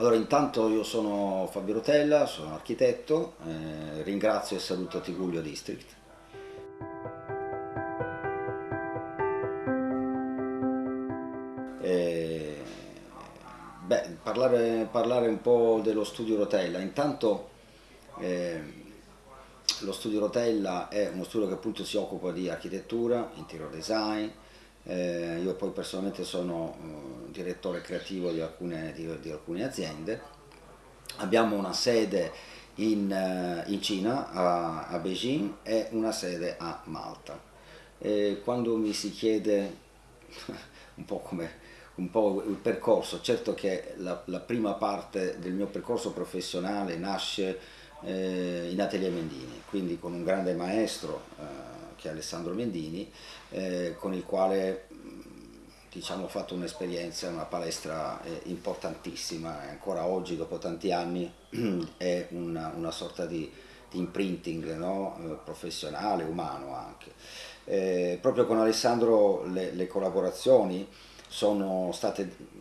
Allora intanto io sono Fabio Rotella, sono architetto, eh, ringrazio e saluto Tigullio District. Eh, beh, parlare, parlare, un po' dello studio Rotella, intanto eh, lo studio Rotella è uno studio che appunto si occupa di architettura, interior design, eh, io poi personalmente sono uh, direttore creativo di alcune, di, di alcune, aziende. Abbiamo una sede in, uh, in Cina, a, a, Beijing, e una sede a Malta. E quando mi si chiede un po' come un po' il percorso, certo che la, la prima parte del mio percorso professionale nasce eh, in Atelier Mendini, quindi con un grande maestro eh, che è Alessandro Mendini, eh, con il quale diciamo, ho fatto un'esperienza, una palestra eh, importantissima, e ancora oggi dopo tanti anni è una, una sorta di, di imprinting no? eh, professionale, umano anche. Eh, proprio con Alessandro le, le, collaborazioni sono state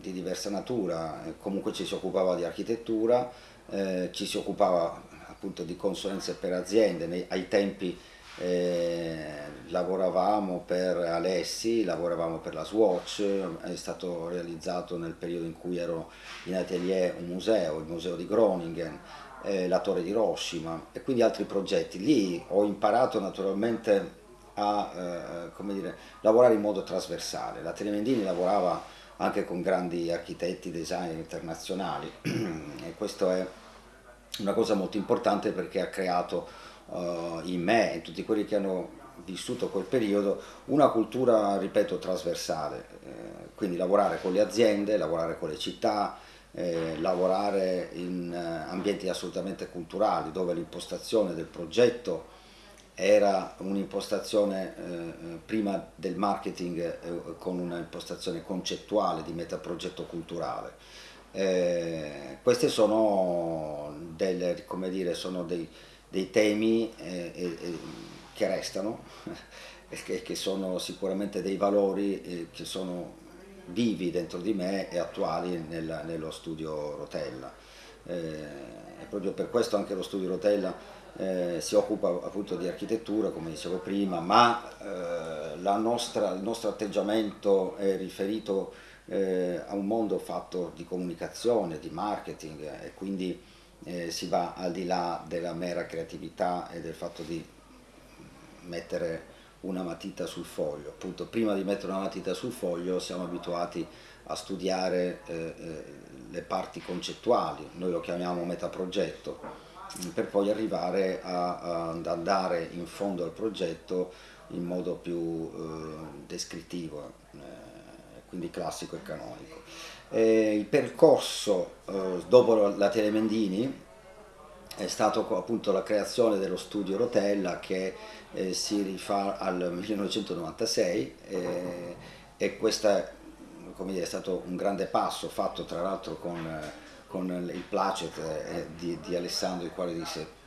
di diversa natura, comunque ci si occupava di architettura, eh, ci si occupava appunto di consulenze per aziende, nei, ai tempi eh, lavoravamo per Alessi, lavoravamo per la Swatch, è stato realizzato nel periodo in cui ero in atelier un museo, il museo di Groningen, eh, la torre di Hiroshima e quindi altri progetti. Lì ho imparato naturalmente a eh, dire, lavorare in modo trasversale. La Telemendini lavorava anche con grandi architetti, designer internazionali e questo è una cosa molto importante perché ha creato uh, in me e in tutti quelli che hanno vissuto quel periodo una cultura, ripeto, trasversale, eh, quindi lavorare con le aziende, lavorare con le città, eh, lavorare in eh, ambienti assolutamente culturali dove l'impostazione del progetto era un'impostazione eh, prima del marketing eh, con un'impostazione concettuale di metaprogetto culturale. Eh, questi sono, delle, dire, sono dei, dei temi eh, eh, che restano e che, sono sicuramente dei valori eh, che sono vivi dentro di me e attuali nel, nello studio Rotella. e proprio per questo anche lo studio Rotella eh, si occupa appunto di architettura, come dicevo prima, ma eh, nostra, il nostro atteggiamento è riferito eh, a un mondo fatto di comunicazione, di marketing e quindi eh, si va al di là della mera creatività e del fatto di mettere una matita sul foglio. Appunto, prima di mettere una matita sul foglio siamo abituati a studiare eh, eh, le parti concettuali, noi lo chiamiamo metaprogetto, per poi arrivare ad andare in fondo al progetto in modo più eh, descrittivo, eh, quindi classico e canonico. Eh, il percorso eh, dopo la Telemendini è stato appunto la creazione dello studio Rotella che eh, si rifà al 1996 eh, e questo è, stato un grande passo fatto tra l'altro con, con, il placet eh, di, di Alessandro il quale disse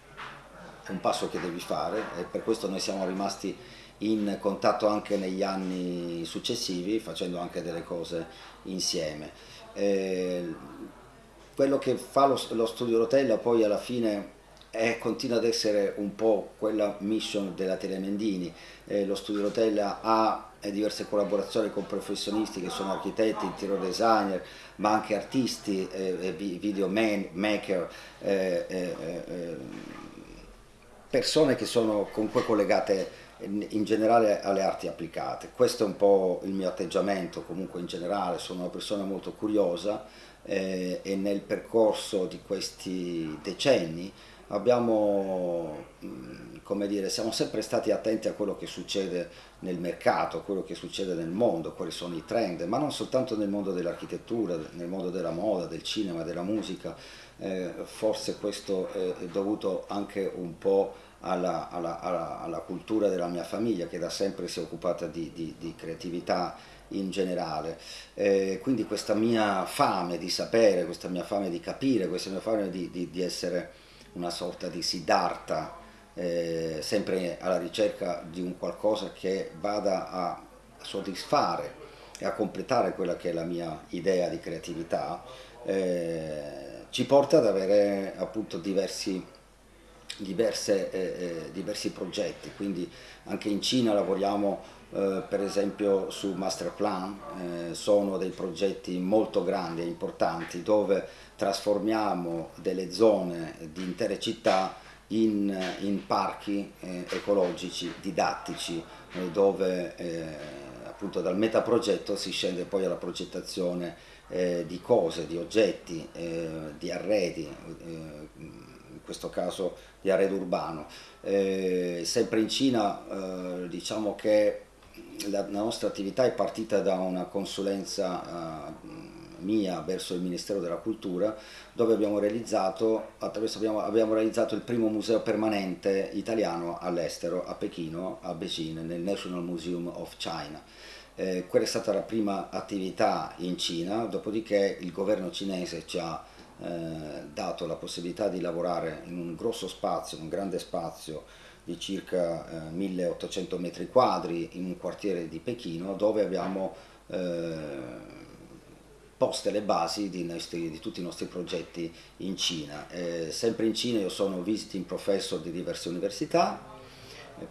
è un passo che devi fare e per questo noi siamo rimasti in contatto anche negli anni successivi facendo anche delle cose insieme. Eh, quello che fa lo, lo, studio Rotella poi alla fine è, continua ad essere un po' quella mission della Telemendini, eh, lo studio Rotella ha diverse collaborazioni con professionisti che sono architetti, interior designer, ma anche artisti, eh, video man, maker, eh, eh, eh, persone che sono comunque collegate in generale alle arti applicate. Questo è un po' il mio atteggiamento, comunque in generale sono una persona molto curiosa eh, e nel percorso di questi decenni abbiamo, mm, come dire, siamo sempre stati attenti a quello che succede nel mercato, a quello che succede nel mondo, quali sono i trend, ma non soltanto nel mondo dell'architettura, nel mondo della moda, del cinema, della musica, eh, forse questo è dovuto anche un po' alla, alla, alla, alla, cultura della mia famiglia che da sempre si è occupata di, di, di creatività in generale. Eh, quindi questa mia fame di sapere, questa mia fame di capire, questa mia fame di, di, essere una sorta di Siddhartha, eh, sempre alla ricerca di un qualcosa che vada a soddisfare e a completare quella che è la mia idea di creatività, eh, ci porta ad avere appunto diversi, diverse, eh, eh diversi progetti, quindi anche in Cina lavoriamo eh, per esempio su Master Plan, eh, sono dei progetti molto grandi e importanti dove trasformiamo delle zone di intere città in, in parchi eh, ecologici, didattici, eh, dove eh, appunto dal metaprogetto si scende poi alla progettazione di cose, di oggetti, di arredi, questo caso di arredo urbano. sempre in Cina diciamo che la, la, nostra attività è partita da una consulenza uh, mia verso il Ministero della Cultura dove abbiamo realizzato, abbiamo, abbiamo realizzato il primo museo permanente italiano all'estero, a Pechino, a Beijing, nel National Museum of China. Eh, quella è stata la prima attività in Cina, dopodiché il governo cinese ci ha eh, dato la possibilità di lavorare in un grosso spazio, un grande spazio di circa eh, 1800 metri quadri in un quartiere di Pechino dove abbiamo eh, poste le basi di, nostri, di, tutti i nostri progetti in Cina. Eh, sempre in Cina io sono visiting professor di diverse università,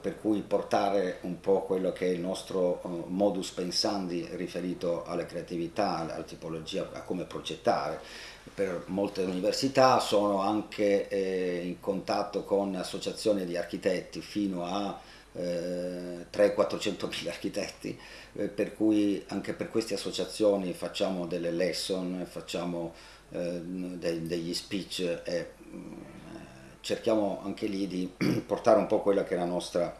per cui portare un po' quello che è il nostro uh, modus pensandi riferito alla creatività, alla tipologia, a come progettare. Per molte università, sono anche eh, in contatto con associazioni di architetti fino a eh, 300-400 mila architetti, eh, per cui anche per queste associazioni facciamo delle lesson, facciamo eh, de degli speech e cerchiamo anche lì di portare un po' quella che è la nostra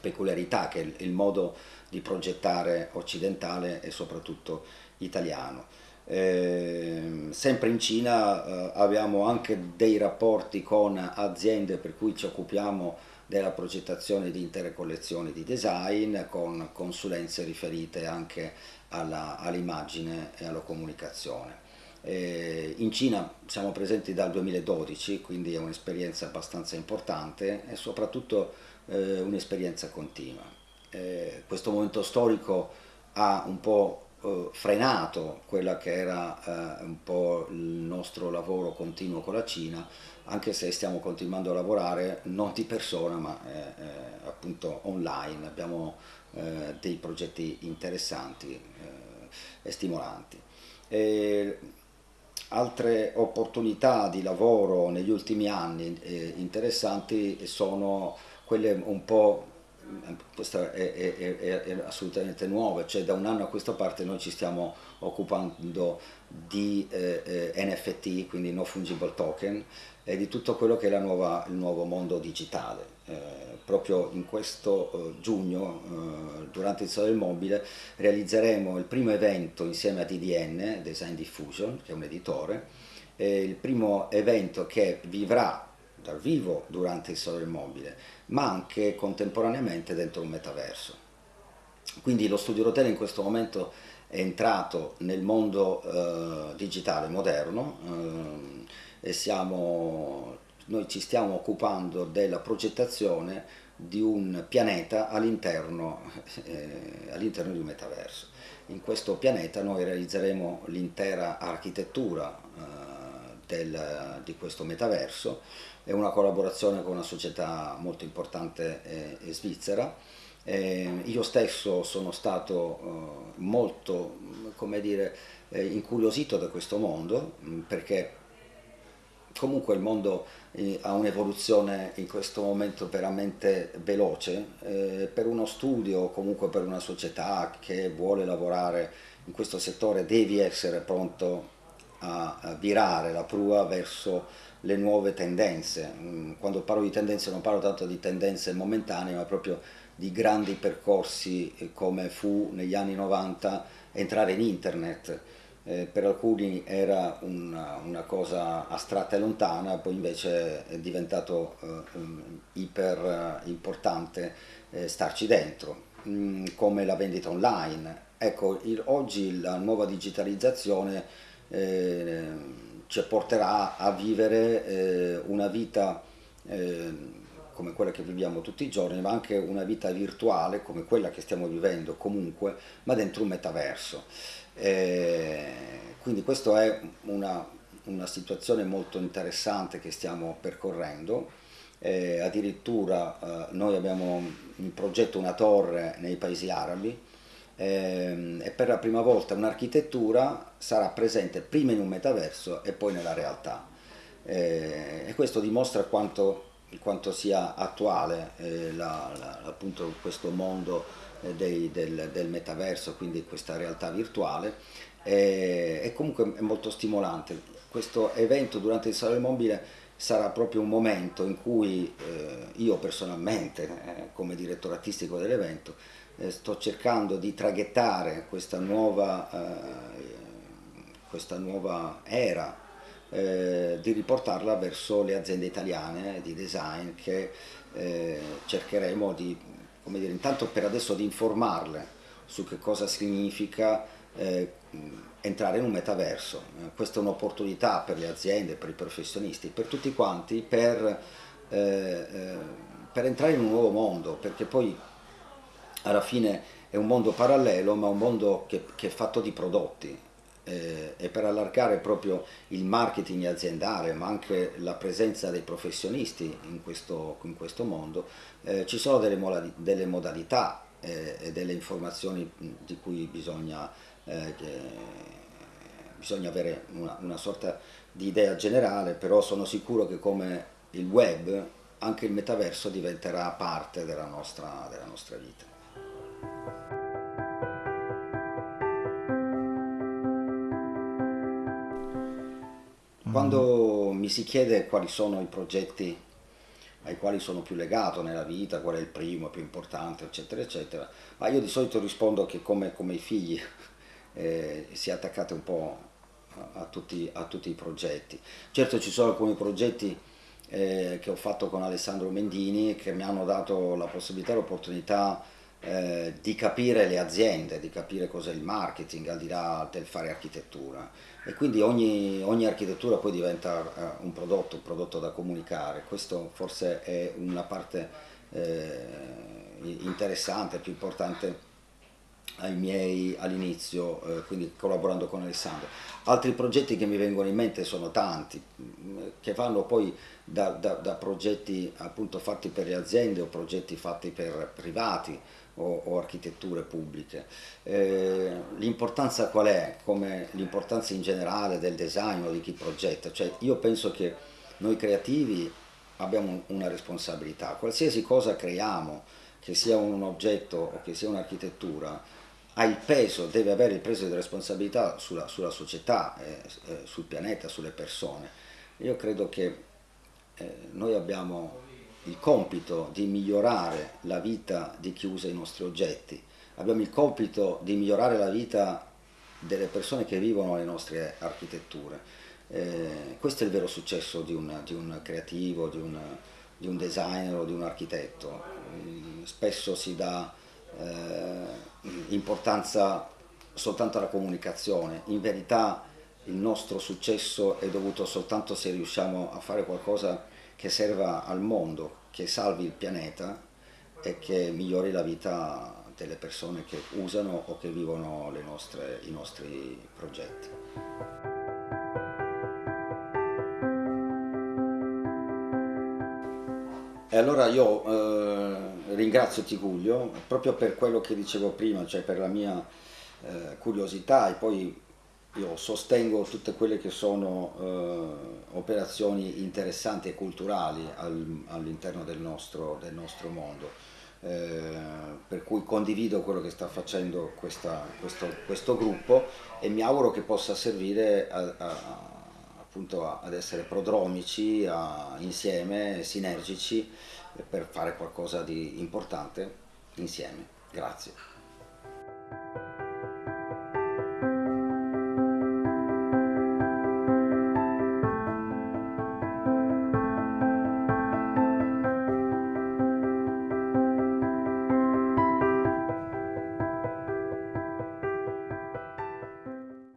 peculiarità, che è il modo di progettare occidentale e soprattutto italiano. Eh, sempre in Cina eh, abbiamo anche dei rapporti con aziende per cui ci occupiamo della progettazione di intere collezioni di design con consulenze riferite anche all'immagine all e alla comunicazione. Eh, in Cina siamo presenti dal 2012, quindi è un'esperienza abbastanza importante e soprattutto eh, un'esperienza continua. Eh, questo momento storico ha un po' frenato quella che era un po' il nostro lavoro continuo con la Cina, anche se stiamo continuando a lavorare non di persona ma appunto online, abbiamo dei progetti interessanti e stimolanti. Altre opportunità di lavoro negli ultimi anni interessanti sono quelle un po' questa è, è, è, è, assolutamente nuova, cioè da un anno a questa parte noi ci stiamo occupando di eh, eh NFT, quindi no fungible token, e di tutto quello che è nuova, il nuovo mondo digitale. Eh, proprio in questo eh, giugno, eh, durante il Sole del Mobile, realizzeremo il primo evento insieme a DDN, Design Diffusion, che è un editore, il primo evento che vivrà dal vivo durante il Sole Mobile, ma anche contemporaneamente dentro un metaverso. Quindi lo studio Rotella in questo momento è entrato nel mondo eh, digitale moderno eh, e siamo, noi ci stiamo occupando della progettazione di un pianeta all'interno eh, all di un metaverso. In questo pianeta noi realizzeremo l'intera architettura eh, del, di questo metaverso, è una collaborazione con una società molto importante eh, svizzera. Eh, io stesso sono stato eh, molto, dire, eh, incuriosito da questo mondo, mh, perché comunque il mondo eh, ha un'evoluzione in questo momento veramente veloce, eh, per uno studio, comunque per una società che vuole lavorare in questo settore devi essere pronto a virare la prua verso le nuove tendenze. Mm, quando parlo di tendenze non parlo tanto di tendenze momentanee, ma proprio di grandi percorsi eh, come fu negli anni 90 entrare in internet. Eh, per alcuni era una, una, cosa astratta e lontana, poi invece è diventato eh, iper importante eh, starci dentro, mm, come la vendita online. Ecco, il, oggi la nuova digitalizzazione eh, ci porterà a vivere eh, una vita eh, come quella che viviamo tutti i giorni, ma anche una vita virtuale come quella che stiamo vivendo comunque, ma dentro un metaverso. Eh, quindi questa è una, una, situazione molto interessante che stiamo percorrendo. Eh, addirittura eh, noi abbiamo in progetto una torre nei paesi arabi e per la prima volta un'architettura sarà presente prima in un metaverso e poi nella realtà. Eh, e questo dimostra quanto, quanto sia attuale eh, la, la, appunto questo mondo eh, dei, del, del, metaverso, quindi questa realtà virtuale, e comunque è molto stimolante. Questo evento durante il Salone Mobile sarà proprio un momento in cui eh, io personalmente, eh, come direttore artistico dell'evento, eh, sto cercando di traghettare questa nuova, questa nuova era eh, di riportarla verso le aziende italiane di design che eh, cercheremo di, come dire, intanto per adesso di informarle su che cosa significa eh, entrare in un metaverso. Eh, questa è un'opportunità per le aziende, per i professionisti, per tutti quanti, per, eh, eh, per entrare in un nuovo mondo, perché poi alla fine è un mondo parallelo, ma un mondo che, che è fatto di prodotti eh, e per allargare proprio il marketing aziendale ma anche la presenza dei professionisti in questo, in questo mondo eh, ci sono delle, delle modalità eh, e delle informazioni di cui bisogna, eh, bisogna avere una, una sorta di idea generale però sono sicuro che come il web anche il metaverso diventerà parte della nostra, della nostra vita. Quando mi si chiede quali sono i progetti ai quali sono più legato nella vita, qual è il primo, più importante, eccetera, eccetera, ma io di solito rispondo che come, come i figli eh, si è attaccate un po' a tutti, a tutti, i progetti. Certo ci sono alcuni progetti eh, che ho fatto con Alessandro Mendini che mi hanno dato la possibilità l'opportunità eh, di capire le aziende, di capire cos'è il marketing al di là del fare architettura e quindi ogni, ogni architettura poi diventa uh, un prodotto, un prodotto da comunicare, questo forse è una parte eh, interessante, più importante ai miei all'inizio, eh, quindi collaborando con Alessandro. Altri progetti che mi vengono in mente sono tanti, che vanno poi da, da, da progetti appunto fatti per le aziende o progetti fatti per privati, o, o architetture pubbliche. Eh, l'importanza qual è? Come l'importanza in generale del design o di chi progetta? Cioè io penso che noi creativi abbiamo una responsabilità, qualsiasi cosa creiamo, che sia un oggetto o che sia un'architettura, ha il peso, deve avere il peso di responsabilità sulla, sulla società, eh, eh, sul pianeta, sulle persone. Io credo che eh, noi abbiamo il compito di migliorare la vita di chi usa i nostri oggetti, abbiamo il compito di migliorare la vita delle persone che vivono le nostre architetture. Eh, questo è il vero successo di un, di un creativo, di un, di un, designer o di un architetto. Mm, spesso si dà eh, importanza soltanto alla comunicazione, in verità il nostro successo è dovuto soltanto se riusciamo a fare qualcosa che serva al mondo, che salvi il pianeta e che migliori la vita delle persone che usano o che vivono nostre, i nostri progetti. E allora io eh, ringrazio Tiguglio proprio per quello che dicevo prima, cioè per la mia eh, curiosità e poi io sostengo tutte quelle che sono eh, operazioni interessanti e culturali al, all'interno del nostro, del nostro mondo, eh, per cui condivido quello che sta facendo questa, questo, questo, gruppo e mi auguro che possa servire a, a, appunto a, ad essere prodromici, insieme, sinergici, per fare qualcosa di importante insieme. Grazie.